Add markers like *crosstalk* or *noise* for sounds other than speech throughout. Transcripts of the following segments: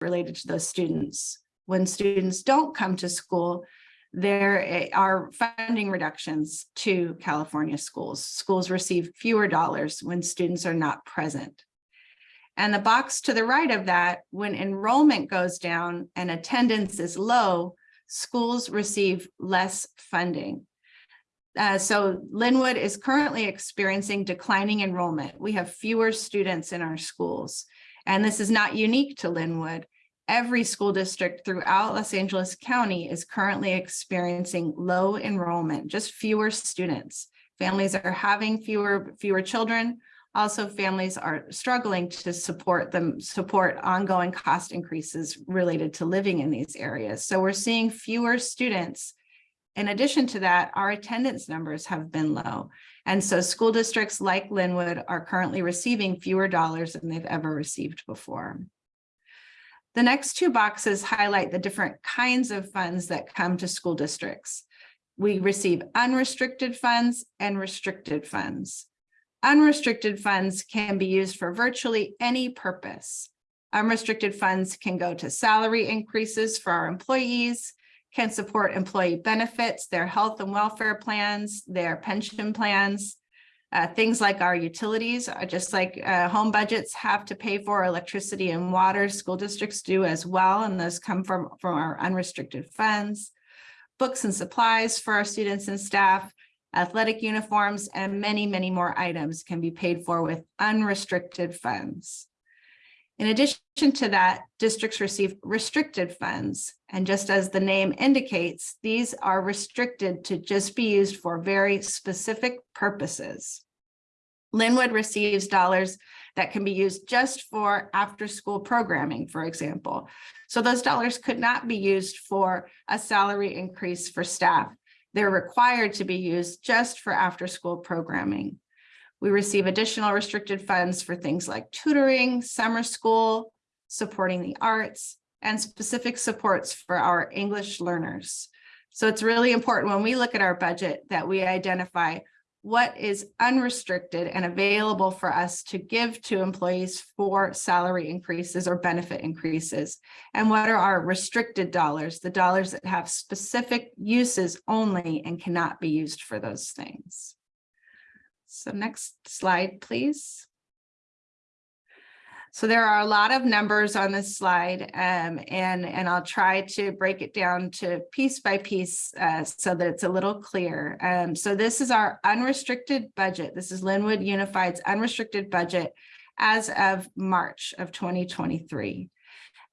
related to those students. When students don't come to school, there eh, are funding reductions to California schools. Schools receive fewer dollars when students are not present. And the box to the right of that, when enrollment goes down and attendance is low, schools receive less funding. Uh, so Lynwood is currently experiencing declining enrollment. We have fewer students in our schools. And this is not unique to Lynwood. Every school district throughout Los Angeles County is currently experiencing low enrollment, just fewer students. Families are having fewer, fewer children. Also, families are struggling to support them, support ongoing cost increases related to living in these areas. So we're seeing fewer students in addition to that, our attendance numbers have been low. And so school districts like Lynwood are currently receiving fewer dollars than they've ever received before. The next two boxes highlight the different kinds of funds that come to school districts. We receive unrestricted funds and restricted funds. Unrestricted funds can be used for virtually any purpose. Unrestricted funds can go to salary increases for our employees, can support employee benefits, their health and welfare plans, their pension plans, uh, things like our utilities, uh, just like uh, home budgets have to pay for electricity and water, school districts do as well, and those come from, from our unrestricted funds. Books and supplies for our students and staff, athletic uniforms, and many, many more items can be paid for with unrestricted funds. In addition to that, districts receive restricted funds. And just as the name indicates, these are restricted to just be used for very specific purposes. Lynwood receives dollars that can be used just for after school programming, for example. So those dollars could not be used for a salary increase for staff. They're required to be used just for after school programming. We receive additional restricted funds for things like tutoring, summer school, supporting the arts, and specific supports for our English learners. So it's really important when we look at our budget that we identify what is unrestricted and available for us to give to employees for salary increases or benefit increases. And what are our restricted dollars, the dollars that have specific uses only and cannot be used for those things. So next slide, please. So there are a lot of numbers on this slide um, and, and I'll try to break it down to piece by piece uh, so that it's a little clear. Um, so this is our unrestricted budget. This is Lynwood Unified's unrestricted budget as of March of 2023.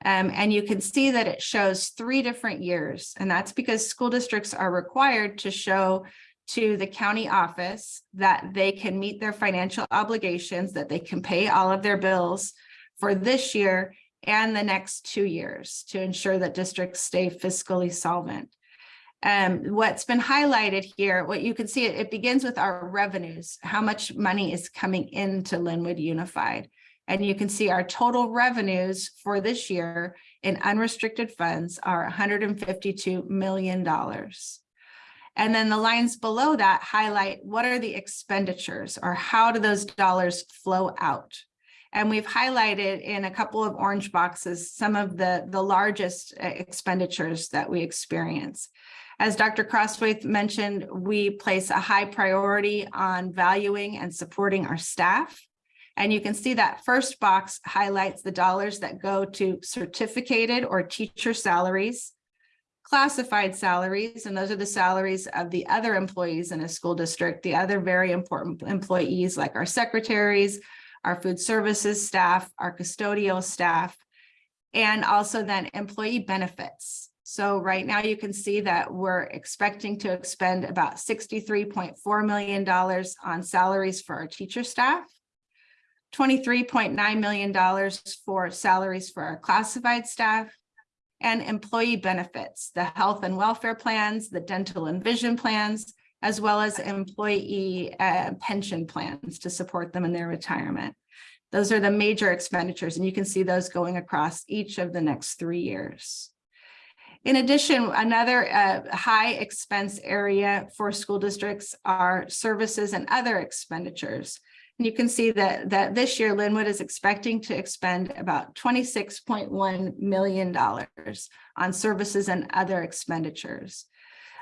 Um, and you can see that it shows three different years, and that's because school districts are required to show to the county office that they can meet their financial obligations, that they can pay all of their bills for this year and the next two years to ensure that districts stay fiscally solvent. Um, what's been highlighted here, what you can see, it, it begins with our revenues, how much money is coming into Lynwood Unified. And you can see our total revenues for this year in unrestricted funds are $152 million. And then the lines below that highlight what are the expenditures or how do those dollars flow out? And we've highlighted in a couple of orange boxes some of the, the largest uh, expenditures that we experience. As Dr. Crosthwaite mentioned, we place a high priority on valuing and supporting our staff. And you can see that first box highlights the dollars that go to certificated or teacher salaries, classified salaries, and those are the salaries of the other employees in a school district, the other very important employees like our secretaries, our food services staff, our custodial staff, and also then employee benefits. So right now you can see that we're expecting to expend about $63.4 million on salaries for our teacher staff, $23.9 million for salaries for our classified staff, and employee benefits, the health and welfare plans, the dental and vision plans, as well as employee uh, pension plans to support them in their retirement. Those are the major expenditures, and you can see those going across each of the next three years. In addition, another uh, high expense area for school districts are services and other expenditures. And you can see that, that this year Lynwood is expecting to expend about $26.1 million on services and other expenditures.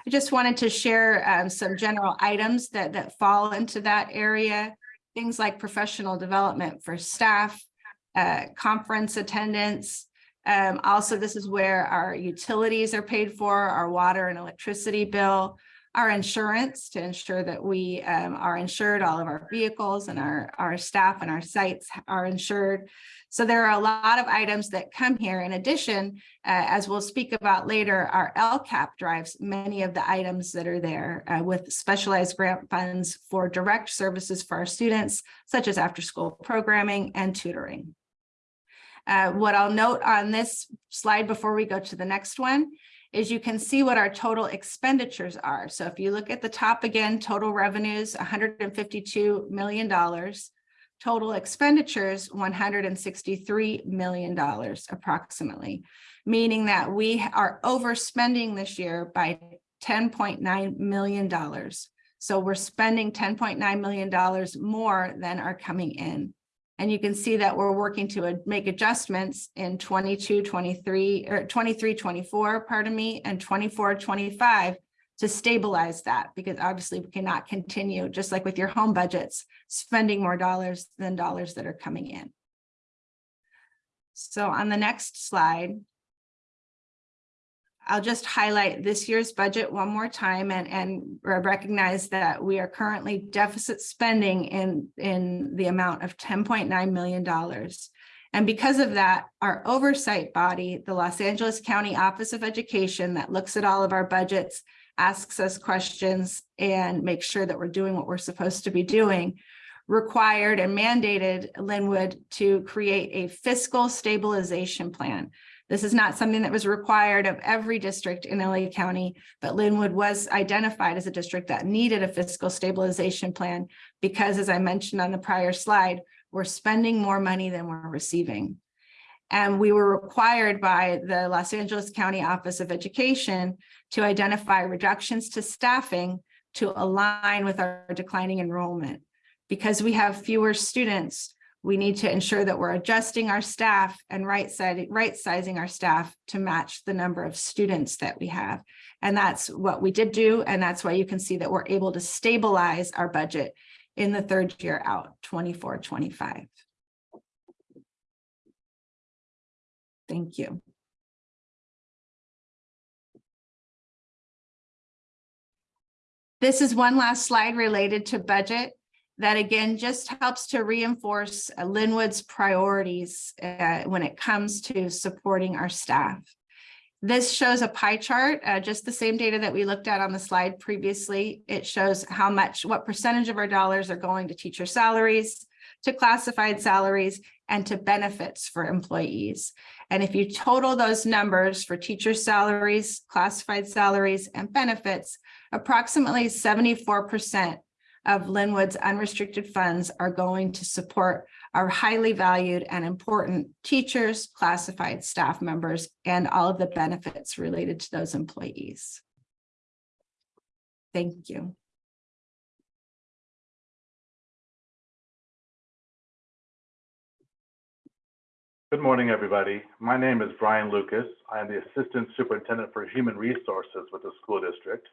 I just wanted to share um, some general items that, that fall into that area. Things like professional development for staff, uh, conference attendance. Um, also, this is where our utilities are paid for, our water and electricity bill, our insurance to ensure that we um, are insured, all of our vehicles and our, our staff and our sites are insured. So there are a lot of items that come here. In addition, uh, as we'll speak about later, our LCAP drives many of the items that are there uh, with specialized grant funds for direct services for our students, such as after school programming and tutoring. Uh, what I'll note on this slide before we go to the next one is you can see what our total expenditures are. So if you look at the top again, total revenues, $152 million, total expenditures, $163 million approximately, meaning that we are overspending this year by $10.9 million. So we're spending $10.9 million more than are coming in. And you can see that we're working to make adjustments in 22, 23, or 23, 24, pardon me, and 24, 25 to stabilize that because obviously we cannot continue, just like with your home budgets, spending more dollars than dollars that are coming in. So on the next slide, I'll just highlight this year's budget one more time and, and recognize that we are currently deficit spending in, in the amount of $10.9 million. And because of that, our oversight body, the Los Angeles County Office of Education that looks at all of our budgets, asks us questions and makes sure that we're doing what we're supposed to be doing, required and mandated Lynwood to create a fiscal stabilization plan. This is not something that was required of every district in LA County, but Lynwood was identified as a district that needed a fiscal stabilization plan because, as I mentioned on the prior slide, we're spending more money than we're receiving. And we were required by the Los Angeles County Office of Education to identify reductions to staffing to align with our declining enrollment. Because we have fewer students, we need to ensure that we're adjusting our staff and right, side, right sizing our staff to match the number of students that we have. And that's what we did do. And that's why you can see that we're able to stabilize our budget in the third year out, 24, 25. Thank you. This is one last slide related to budget that again just helps to reinforce uh, Lynwood's priorities uh, when it comes to supporting our staff. This shows a pie chart, uh, just the same data that we looked at on the slide previously. It shows how much, what percentage of our dollars are going to teacher salaries, to classified salaries, and to benefits for employees. And if you total those numbers for teacher salaries, classified salaries, and benefits, approximately 74% of Lynwood's unrestricted funds are going to support our highly valued and important teachers, classified staff members, and all of the benefits related to those employees. Thank you. Good morning, everybody. My name is Brian Lucas. I am the Assistant Superintendent for Human Resources with the school district.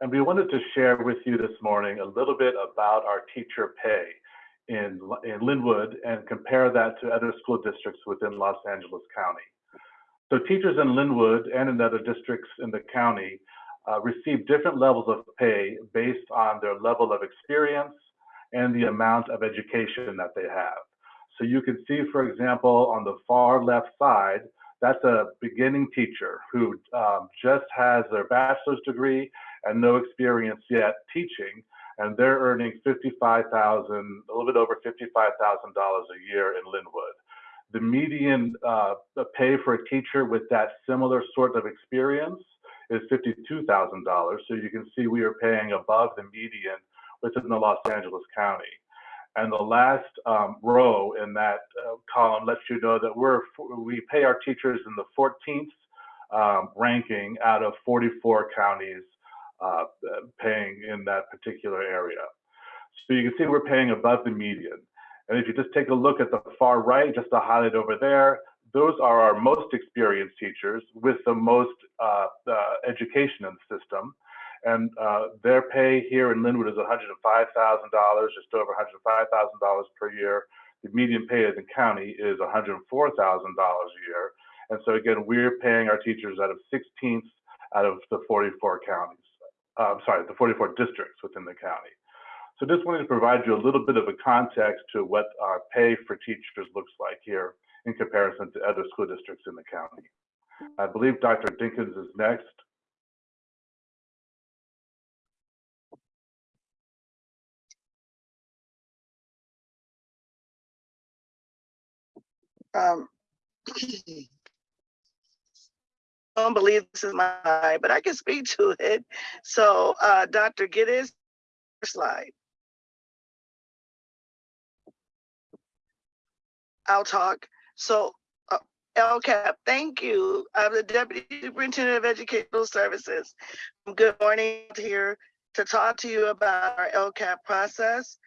And we wanted to share with you this morning a little bit about our teacher pay in, in Lynwood and compare that to other school districts within Los Angeles County. So teachers in Lynwood and in other districts in the county uh, receive different levels of pay based on their level of experience and the amount of education that they have. So you can see, for example, on the far left side, that's a beginning teacher who um, just has their bachelor's degree and no experience yet teaching, and they're earning 55,000, a little bit over $55,000 a year in Lynwood. The median uh, pay for a teacher with that similar sort of experience is $52,000. So you can see we are paying above the median within the Los Angeles County. And the last um, row in that uh, column lets you know that we're we pay our teachers in the 14th um, ranking out of 44 counties uh, paying in that particular area. So you can see we're paying above the median. And if you just take a look at the far right, just to highlight over there, those are our most experienced teachers with the most uh, uh, education in the system. And uh, their pay here in Lynwood is $105,000, just over $105,000 per year. The median pay in the county is $104,000 a year. And so again, we're paying our teachers out of 16th out of the 44 counties. Uh, sorry, the 44 districts within the county. So just wanted to provide you a little bit of a context to what our pay for teachers looks like here in comparison to other school districts in the county. I believe Dr. Dinkins is next. Um, *clears throat* don't believe this is mine, but I can speak to it. So, uh, Dr. Geddes, slide. I'll talk. So, uh, LCAP, thank you. I'm the Deputy Superintendent of Educational Services. Good morning here to talk to you about our LCAP process.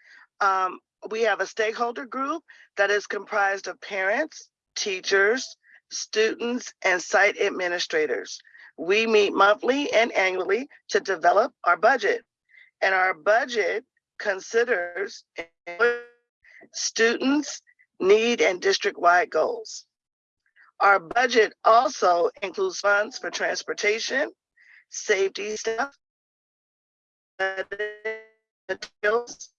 Um, we have a stakeholder group that is comprised of parents, teachers, students, and site administrators. We meet monthly and annually to develop our budget. And our budget considers students' need and district-wide goals. Our budget also includes funds for transportation, safety staff, materials,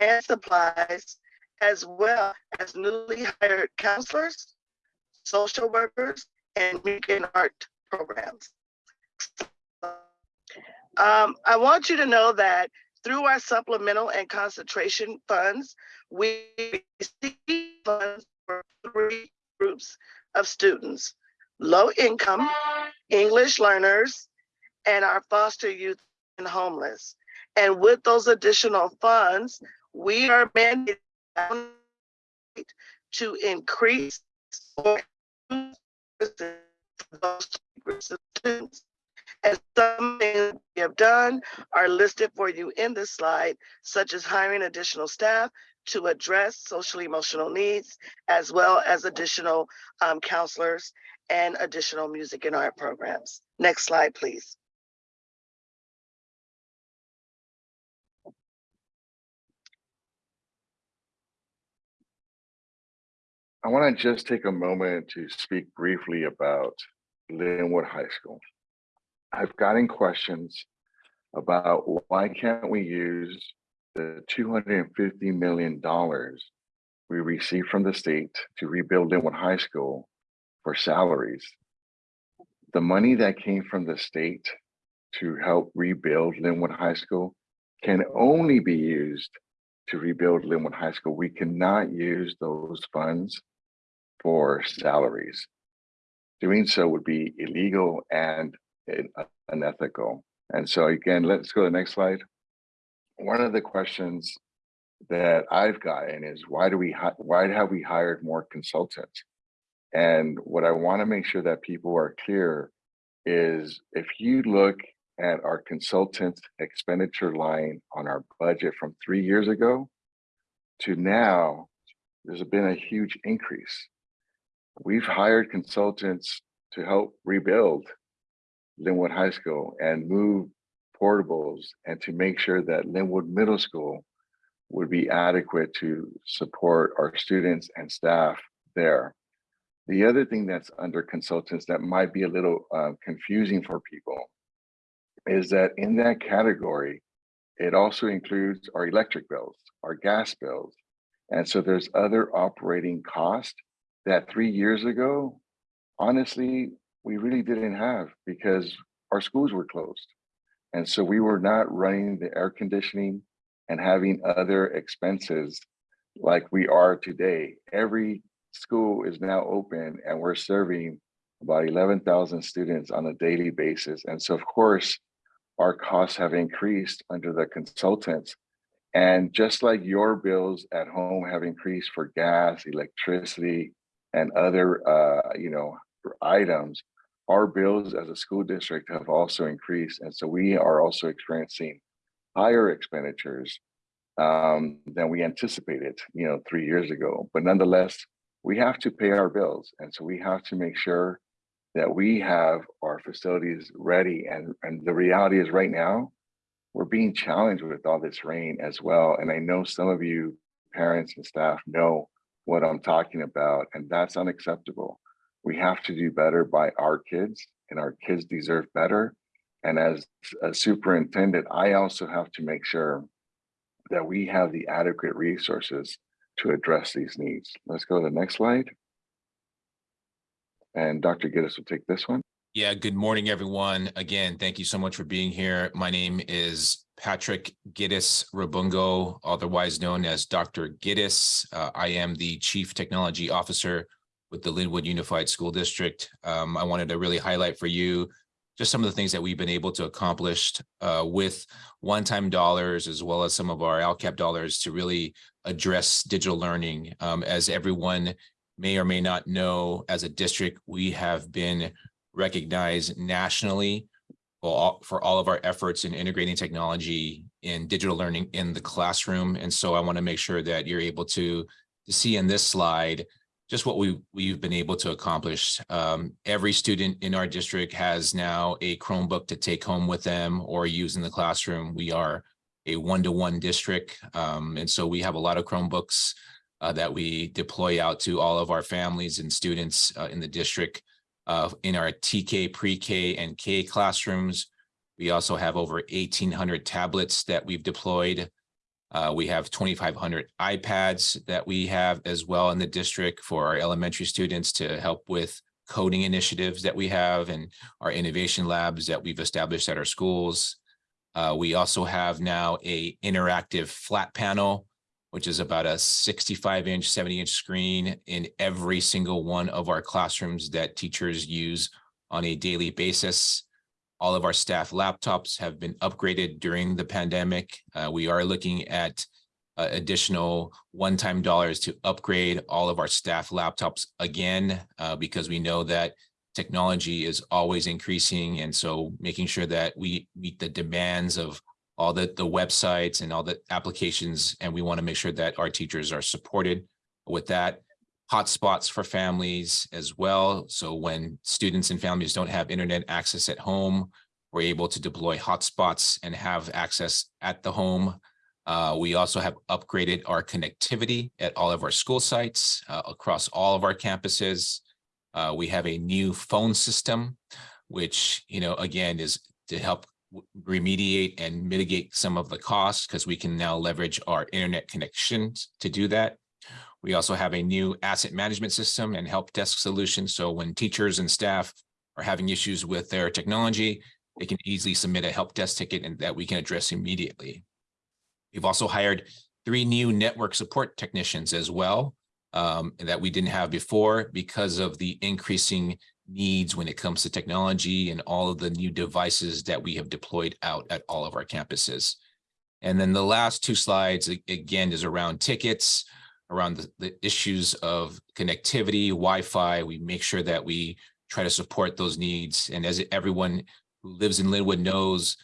and supplies, as well as newly hired counselors, social workers, and and art programs. Um, I want you to know that through our supplemental and concentration funds, we receive funds for three groups of students, low income, English learners, and our foster youth and homeless. And with those additional funds, we are mandated to increase And some things we have done are listed for you in this slide, such as hiring additional staff to address social emotional needs, as well as additional um, counselors and additional music and art programs. Next slide, please. I want to just take a moment to speak briefly about Lynwood High School. I've gotten questions about why can't we use the $250 million we received from the state to rebuild Lynwood High School for salaries. The money that came from the state to help rebuild Lynwood High School can only be used to rebuild Lynwood High School. We cannot use those funds for salaries. Doing so would be illegal and uh, unethical. And so again, let's go to the next slide. One of the questions that I've gotten is why do we why have we hired more consultants? And what I want to make sure that people are clear is if you look at our consultant expenditure line on our budget from three years ago to now, there's been a huge increase. We've hired consultants to help rebuild Lynwood High School and move portables and to make sure that Lynwood Middle School would be adequate to support our students and staff there. The other thing that's under consultants that might be a little uh, confusing for people is that in that category, it also includes our electric bills, our gas bills. And so there's other operating costs that three years ago, honestly, we really didn't have because our schools were closed. And so we were not running the air conditioning and having other expenses like we are today. Every school is now open and we're serving about 11,000 students on a daily basis. And so of course, our costs have increased under the consultants. And just like your bills at home have increased for gas, electricity, and other uh, you know, items, our bills as a school district have also increased. And so we are also experiencing higher expenditures um, than we anticipated, you know, three years ago. But nonetheless, we have to pay our bills. And so we have to make sure that we have our facilities ready. And, and the reality is right now, we're being challenged with all this rain as well. And I know some of you parents and staff know what I'm talking about, and that's unacceptable. We have to do better by our kids and our kids deserve better. And as a superintendent, I also have to make sure that we have the adequate resources to address these needs. Let's go to the next slide. And Dr. Gittes will take this one. Yeah, good morning, everyone. Again, thank you so much for being here. My name is Patrick Gittisriboongul, otherwise known as Dr. Giddis. Uh, I am the Chief Technology Officer with the Lynwood Unified School District. Um, I wanted to really highlight for you just some of the things that we've been able to accomplish uh, with one-time dollars as well as some of our LCAP dollars to really address digital learning. Um, as everyone may or may not know, as a district, we have been recognized nationally all, for all of our efforts in integrating technology in digital learning in the classroom. And so I want to make sure that you're able to, to see in this slide just what we, we've been able to accomplish. Um, every student in our district has now a Chromebook to take home with them or use in the classroom. We are a one-to-one district. Um, and so we have a lot of Chromebooks uh, that we deploy out to all of our families and students uh, in the district uh, in our TK, pre-K and K classrooms. We also have over 1800 tablets that we've deployed. Uh, we have 2,500 iPads that we have as well in the district for our elementary students to help with coding initiatives that we have and our innovation labs that we've established at our schools. Uh, we also have now a interactive flat panel which is about a 65 inch, 70 inch screen in every single one of our classrooms that teachers use on a daily basis. All of our staff laptops have been upgraded during the pandemic. Uh, we are looking at uh, additional one-time dollars to upgrade all of our staff laptops again, uh, because we know that technology is always increasing. And so making sure that we meet the demands of all the, the websites and all the applications, and we want to make sure that our teachers are supported with that. Hotspots for families as well. So when students and families don't have internet access at home, we're able to deploy hotspots and have access at the home. Uh, we also have upgraded our connectivity at all of our school sites uh, across all of our campuses. Uh, we have a new phone system, which, you know, again, is to help remediate and mitigate some of the costs because we can now leverage our internet connections to do that. We also have a new asset management system and help desk solution. So when teachers and staff are having issues with their technology, they can easily submit a help desk ticket and that we can address immediately. We've also hired three new network support technicians as well um, that we didn't have before because of the increasing needs when it comes to technology and all of the new devices that we have deployed out at all of our campuses. And then the last two slides, again, is around tickets, around the, the issues of connectivity, Wi-Fi. We make sure that we try to support those needs. And as everyone who lives in Lynwood knows,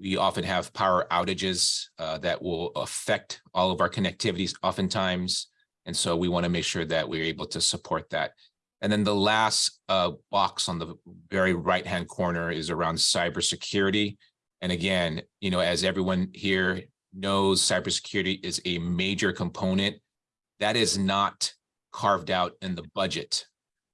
we often have power outages uh, that will affect all of our connectivities oftentimes. And so we want to make sure that we're able to support that. And then the last uh, box on the very right-hand corner is around cybersecurity. And again, you know, as everyone here knows, cybersecurity is a major component that is not carved out in the budget.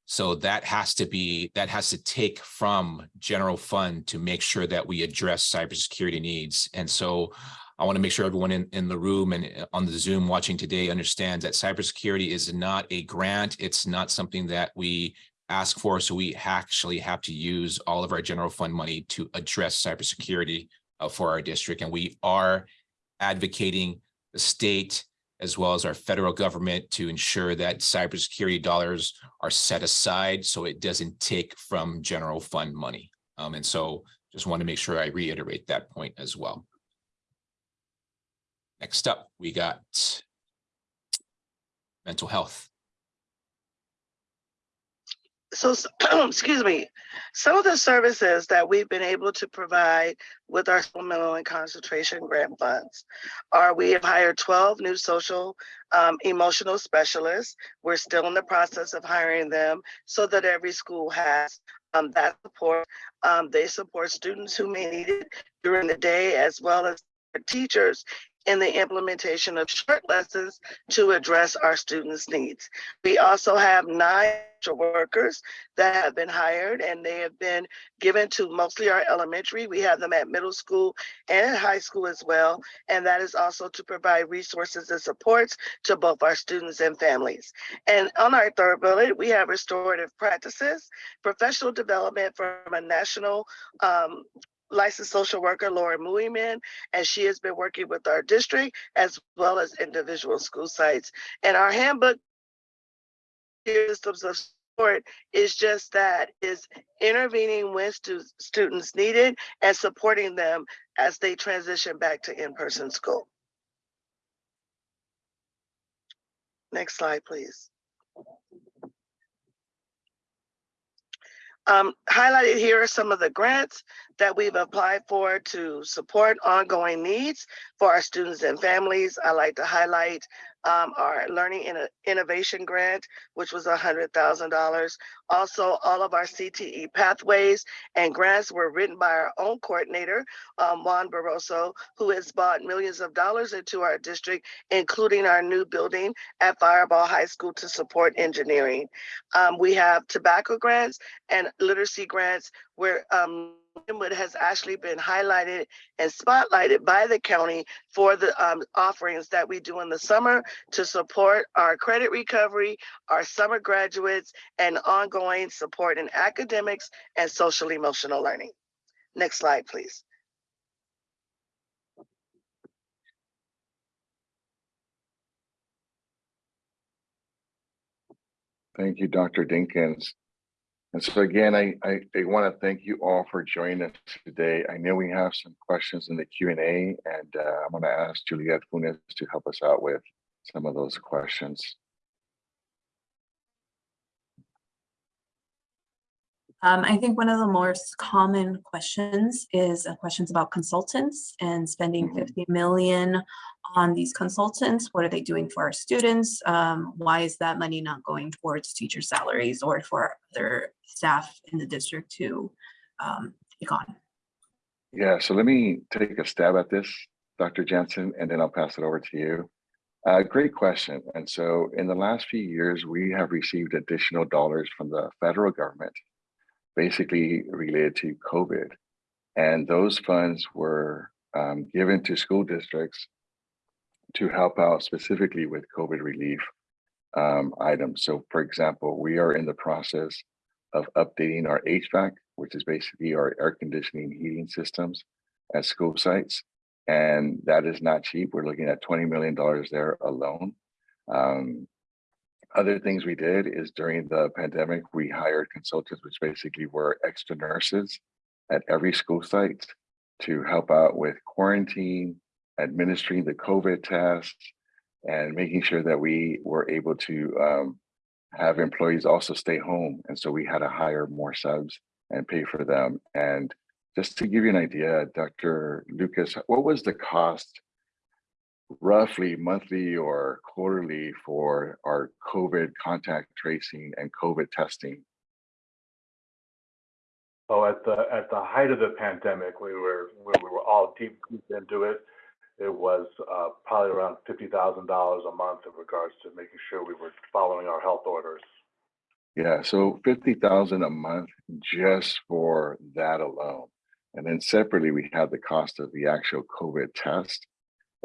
So that has to be, that has to take from general fund to make sure that we address cybersecurity needs. And so I want to make sure everyone in, in the room and uh, on the Zoom watching today understands that cybersecurity is not a grant. It's not something that we ask for. So we actually have to use all of our general fund money to address cybersecurity uh, for our district. And we are advocating the state as well as our federal government to ensure that cybersecurity dollars are set aside so it doesn't take from general fund money. Um, and so just want to make sure I reiterate that point as well. Next up, we got mental health. so, *clears throat* excuse me, some of the services that we've been able to provide with our supplemental and concentration grant funds are we have hired 12 new social um, emotional specialists. We're still in the process of hiring them so that every school has um, that support. Um, they support students who may need it during the day as well as teachers in the implementation of short lessons to address our students' needs. We also have nine workers that have been hired and they have been given to mostly our elementary. We have them at middle school and high school as well. And that is also to provide resources and supports to both our students and families. And on our third bullet, we have restorative practices, professional development from a national um, licensed social worker, Laura Muiman, and she has been working with our district as well as individual school sites. And our handbook systems of support is just that, is intervening when stu- students need it and supporting them as they transition back to in-person school. Next slide, please. Um, highlighted here are some of the grants that we've applied for to support ongoing needs for our students and families. I like to highlight um, our Learning Inno- Innovation Grant, which was $100,000. Also, all of our CTE pathways and grants were written by our own coordinator, um, Juan Barroso, who has bought millions of dollars into our district, including our new building at Firebaugh High School to support engineering. Um, we have tobacco grants and literacy grants where um, Lynwood has actually been highlighted and spotlighted by the county for the um, offerings that we do in the summer to support our credit recovery, our summer graduates, and ongoing support in academics and social emotional learning. Next slide, please. Thank you, Dr. Dinkins. And so again, I, I, I want to thank you all for joining us today. I know we have some questions in the Q and A, and uh, I'm going to ask Juliette Funes to help us out with some of those questions. Um, I think one of the most common questions is uh, questions about consultants and spending Mhm. 50 million on these consultants. What are they doing for our students? Um, why is that money not going towards teacher salaries or for other staff in the district to um, take on? Yeah, so let me take a stab at this, Dr. Jensen, and then I'll pass it over to you. Uh, great question. And so in the last few years, we have received additional dollars from the federal government, basically related to COVID. And those funds were um, given to school districts to help out specifically with COVID relief um, items. So for example, we are in the process of updating our HVAC, which is basically our air conditioning heating systems at school sites. And that is not cheap. We're looking at $20 million there alone. Um, other things we did is during the pandemic, we hired consultants, which basically were extra nurses at every school site to help out with quarantine, administering the COVID tests, and making sure that we were able to um, have employees also stay home. And so we had to hire more subs and pay for them. And just to give you an idea, Dr. Lucas, what was the cost roughly monthly or quarterly for our COVID contact tracing and COVID testing? Oh, at the, at the height of the pandemic, we were, we were all deep deep into it, it was uh, probably around fifty thousand dollars a month in regards to making sure we were following our health orders. Yeah, so 50,000 a month just for that alone. And then separately, we had the cost of the actual COVID test.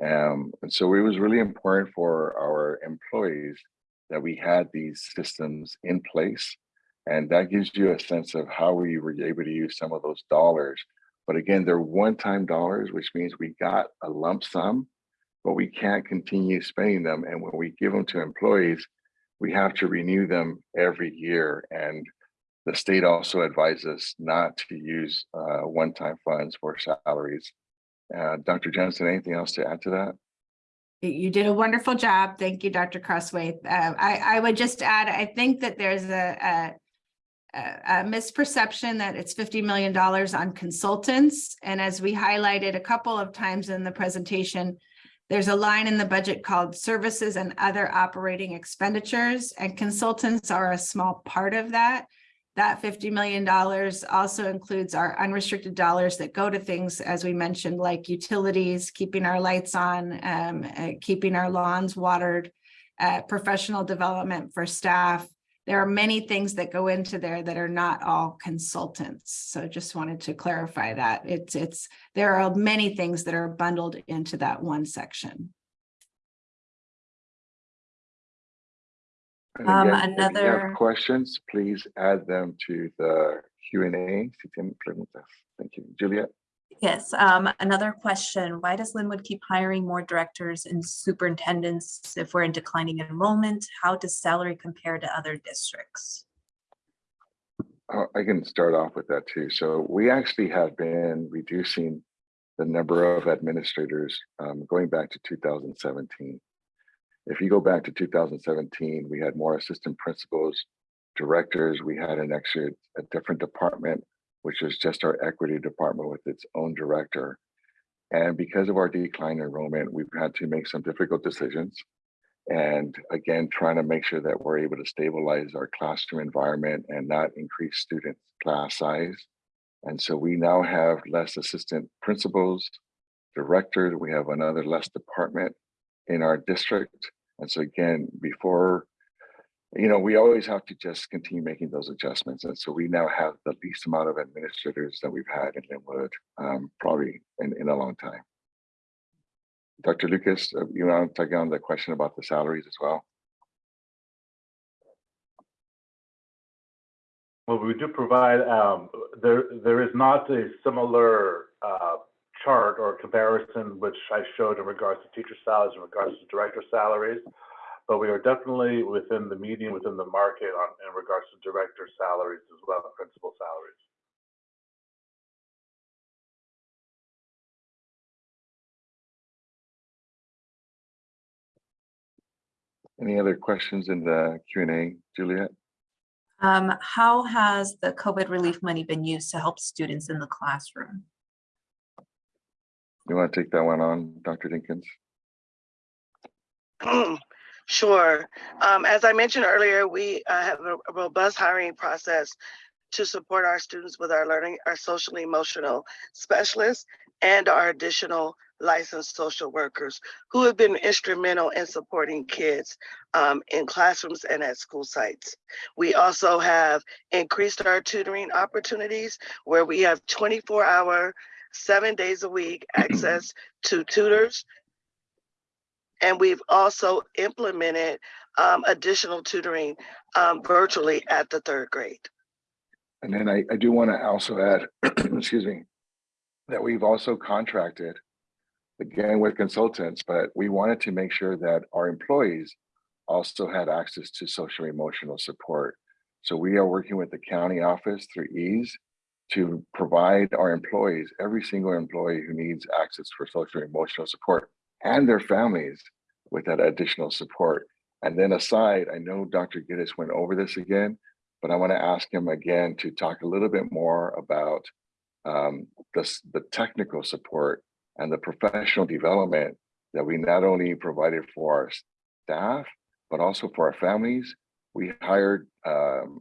Um, and so it was really important for our employees that we had these systems in place. And that gives you a sense of how we were able to use some of those dollars. But again, they're one-time dollars, which means we got a lump sum, but we can't continue spending them. And when we give them to employees, we have to renew them every year. And the state also advises us not to use uh, one-time funds for salaries. Uh, Dr. Jensen, anything else to add to that? You- did a wonderful job. Thank you, Dr. Crosthwaite. Uh, I, I would just add, I think that there's a, a a misperception that it's fifty million dollars on consultants. And as we highlighted a couple of times in the presentation, there's a line in the budget called services and other operating expenditures, and consultants are a small part of that. That fifty million dollars also includes our unrestricted dollars that go to things, as we mentioned, like utilities, keeping our lights on, um, uh, keeping our lawns watered, uh, professional development for staff. There are many things that go into there that are not all consultants. So just wanted to clarify that. It's, it's, there are many things that are bundled into that one section. Um, again, if you have another- Questions, please add them to the Q and A. Si tienen preguntas. Thank you. Juliet? Yes, um, another question. Why does Lynwood keep hiring more directors and superintendents if we're in declining enrollment? How does salary compare to other districts? Uh, I can start off with that too. So we actually have been reducing the number of administrators um, going back to 2017. If you go back to 2017, we had more assistant principals, directors. We had an extra, a different department, which is just our equity department with its own director. And because of our decline in enrollment, we've had to make some difficult decisions. And again, trying to make sure that we're able to stabilize our classroom environment and not increase student class size. And so we now have less assistant principals, directors, we have another less department in our district. And so again, before, you know, we always have to just continue making those adjustments. And so we now have the least amount of administrators that we've had in Lynwood, um, probably in, in a long time. Dr. Lucas, uh, you want to take on the question about the salaries as well? Well, we do provide, um, there, there is not a similar, uh, chart or comparison which I showed in regards to teacher salaries, in regards to director salaries. But we are definitely within the median, within the market on, in regards to director salaries as well, as principal salaries. Any other questions in the Q and A, Juliet? Um, how has the COVID relief money been used to help students in the classroom? You want to take that one on, Dr. Dinkins? *clears throat* Sure. Um, as I mentioned earlier, we uh, have a robust hiring process to support our students with our learning, our social emotional specialists and our additional licensed social workers who have been instrumental in supporting kids um, in classrooms and at school sites. We also have increased our tutoring opportunities where we have 24 hour, seven days a week *clears throat* access to tutors and we've also implemented um, additional tutoring um, virtually at the third grade. And then I, I do want to also add, *clears throat* excuse me, that we've also contracted, again with consultants, but we wanted to make sure that our employees also had access to social emotional support. So we are working with the county office through EASE to provide our employees, every single employee who needs access for social emotional support and their families with that additional support. And then aside, I know Dr. Gittes went over this again, but I want to ask him again to talk a little bit more about um, the, the technical support and the professional development that we not only provided for our staff, but also for our families. We hired um,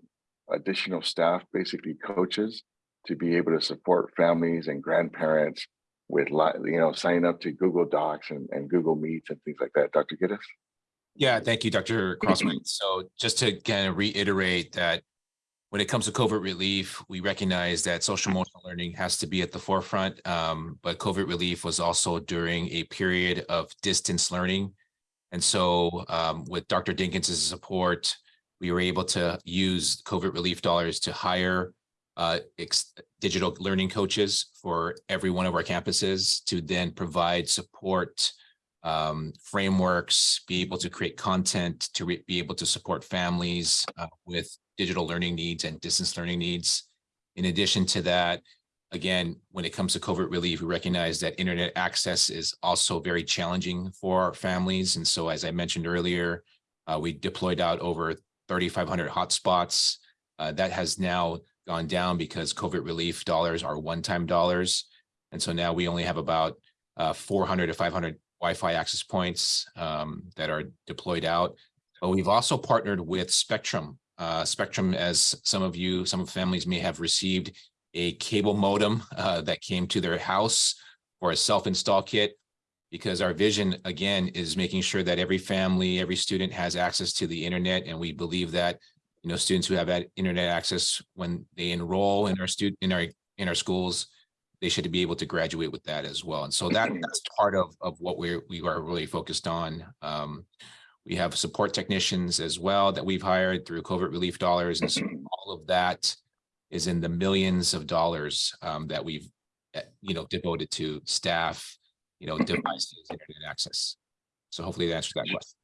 additional staff, basically coaches, to be able to support families and grandparents with, you know, signing up to Google Docs and, and Google Meets and things like that. Dr. Gittes? Yeah, thank you, Dr. Crosthwaite. So just to kind of reiterate that when it comes to COVID relief, we recognize that social emotional learning has to be at the forefront. Um, but COVID relief was also during a period of distance learning. And so um, with Dr. Dinkins' support, we were able to use COVID relief dollars to hire uh, digital learning coaches for every one of our campuses to then provide support um, frameworks, be able to create content, to be able to support families uh, with digital learning needs and distance learning needs. In addition to that, again, when it comes to COVID relief, we recognize that internet access is also very challenging for our families. And so, as I mentioned earlier, uh, we deployed out over 3,500 hotspots Uh, that has now gone down because COVID relief dollars are one-time dollars. And so now we only have about uh, 400 to 500 Wi-Fi access points um, that are deployed out. But we've also partnered with Spectrum. Uh, Spectrum, as some of you, some families may have received a cable modem uh, that came to their house or a self-install kit. Because our vision, again, is making sure that every family, every student has access to the internet. And we believe that, you know, students who have internet access when they enroll in our student, in our, in our schools, they should be able to graduate with that as well. And so that, *clears throat* that's part of, of what we're, we are really focused on. Um, we have support technicians as well that we've hired through COVID relief dollars. And so *clears throat* all of that is in the millions of dollars um, that we've, eh, you know, devoted to staff, you know, *clears throat* devices, internet access. So hopefully that answers that question.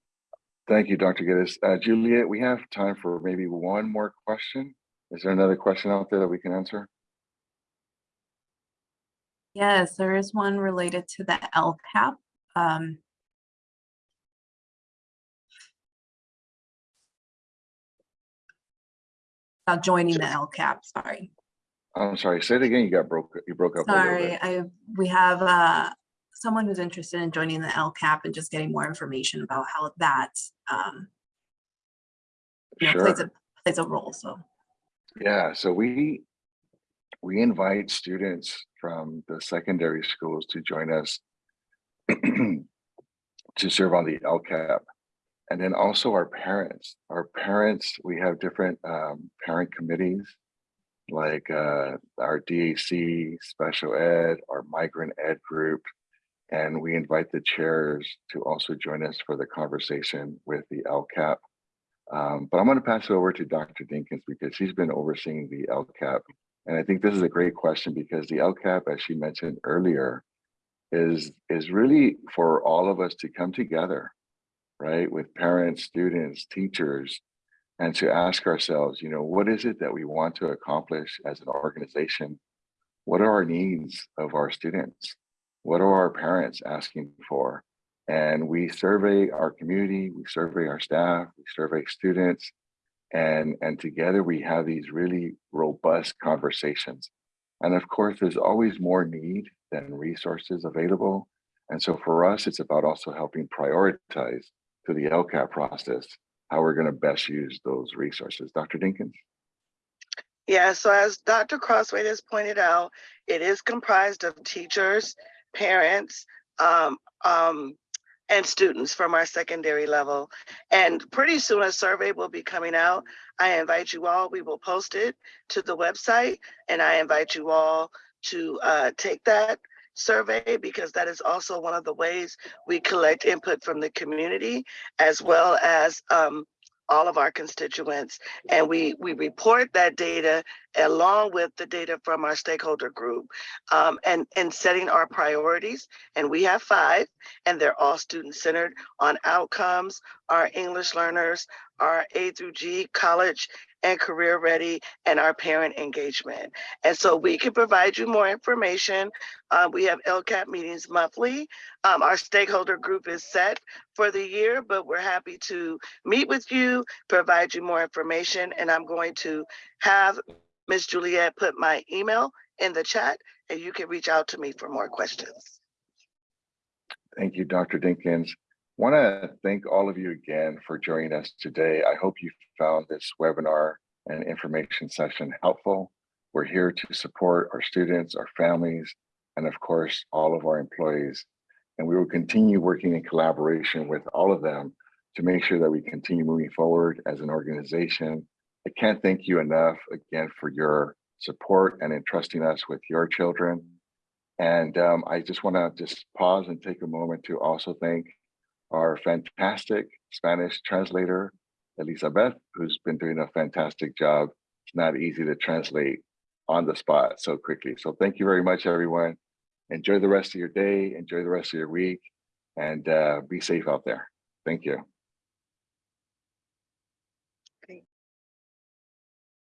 Thank you, Dr. Geddes. Uh, Juliet, we have time for maybe one more question. Is there another question out there that we can answer? Yes, there is one related to the LCAP. Um, About joining the LCAP, sorry. I'm sorry, say it again. You got broke, you broke up Sorry. I, we have uh, someone who's interested in joining the LCAP and just getting more information about how that um, you know, plays a, plays a role, so. Yeah, so we, we invite students from the secondary schools to join us *clears throat* to serve on the LCAP. And then also our parents, our parents, we have different um, parent committees like uh, our DAC, special ed, our migrant ed group. And we invite the chairs to also join us for the conversation with the LCAP. Um, but I'm going to pass it over to Dr. Dinkins because she's been overseeing the LCAP. And I think this is a great question because the LCAP, as she mentioned earlier, is, is really for all of us to come together, right? With parents, students, teachers, and to ask ourselves, you know, what is it that we want to accomplish as an organization? What are our needs of our students? What are our parents asking for? And we survey our community, we survey our staff, we survey students, and, and together we have these really robust conversations. And of course, there's always more need than resources available. And so for us, it's about also helping prioritize through the LCAP process, how we're gonna best use those resources. Dr. Dinkins? Yeah, so as Dr. Crosthwaite has pointed out, it is comprised of teachers, parents, um, um, and students from our secondary level. And pretty soon a survey will be coming out. I invite you all, we will post it to the website and I invite you all to uh, take that survey because that is also one of the ways we collect input from the community as well as um, all of our constituents. And we, we report that data along with the data from our stakeholder group um, and, and setting our priorities. And we have five, and they're all student centered on outcomes, our English learners, our A through G college and career ready, and our parent engagement. And so we can provide you more information. Uh, we have LCAP meetings monthly. Um, our stakeholder group is set for the year, but we're happy to meet with you, provide you more information, and I'm going to have Ms. Juliet put my email in the chat, and you can reach out to me for more questions. Thank you, Dr. Dinkins. Want to thank all of you again for joining us today. I hope you found this webinar and information session helpful. We're here to support our students, our families, and of course, all of our employees. And we will continue working in collaboration with all of them to make sure that we continue moving forward as an organization. I can't thank you enough again for your support and entrusting us with your children. And um, I just want to just pause and take a moment to also thank our fantastic Spanish translator, Elizabeth, who's been doing a fantastic job. It's not easy to translate on the spot so quickly. So thank you very much, everyone. Enjoy the rest of your day, enjoy the rest of your week, and uh, be safe out there. Thank you.